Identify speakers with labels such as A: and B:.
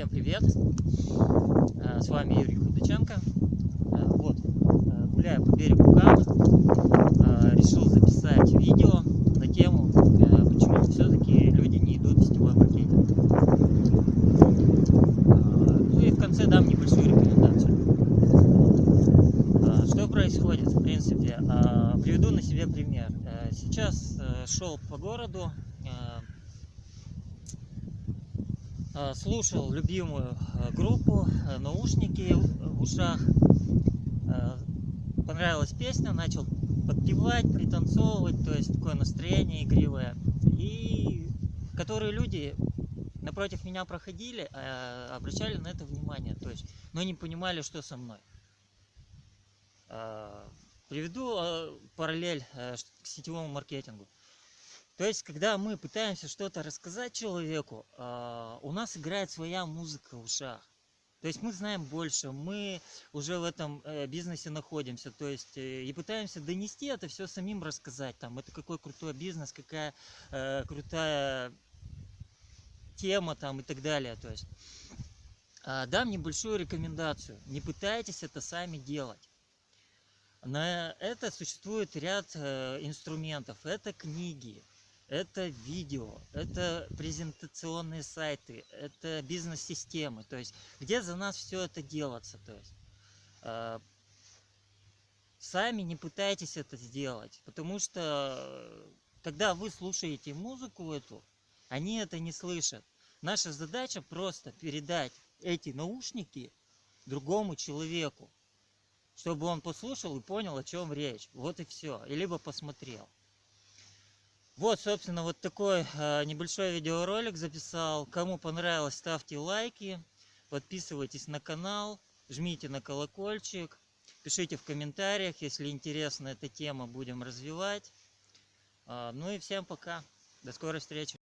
A: Всем привет! Э, С вами Юрий Худаченко. Э, Вот, э, гуляя по берегу Камы, решил записать видео на тему, почему все-таки люди не идут в сетевой маркетинг. Ну и в конце дам небольшую рекомендацию. Что происходит, в принципе? Приведу на себе пример. Сейчас шел по городу, слушал любимую э, группу, э, наушники в ушах. Э, Понравилась песня, начал подпевать, пританцовывать, то есть такое настроение игривое. И которые люди напротив меня проходили, э, обращали на это внимание, то есть, но не понимали, что со мной. Э, Приведу э, параллель э, к сетевому маркетингу. То есть, когда мы пытаемся что-то рассказать человеку, а, у нас играет своя музыка в ушах. То есть мы знаем больше, мы уже в этом э, бизнесе находимся, то есть э, и пытаемся донести это все самим рассказать, там, это какой крутой бизнес, какая э, крутая тема там и так далее, то есть. А, дам небольшую рекомендацию, не пытайтесь это сами делать. На это существует ряд э, инструментов. Это книги, это видео, это презентационные сайты, это бизнес-системы. То есть, где за нас все это делается. То есть, э, сами не пытайтесь это сделать, потому что э, когда вы слушаете музыку эту, они это не слышат. Наша задача просто передать эти наушники другому человеку чтобы он послушал и понял, о чем речь. Вот и все. И либо посмотрел. Вот, собственно, вот такой э, небольшой видеоролик записал. Кому понравилось, ставьте лайки, подписывайтесь на канал, жмите на колокольчик, пишите в комментариях, если интересна эта тема, будем развивать. А, ну и всем пока. До скорой встречи.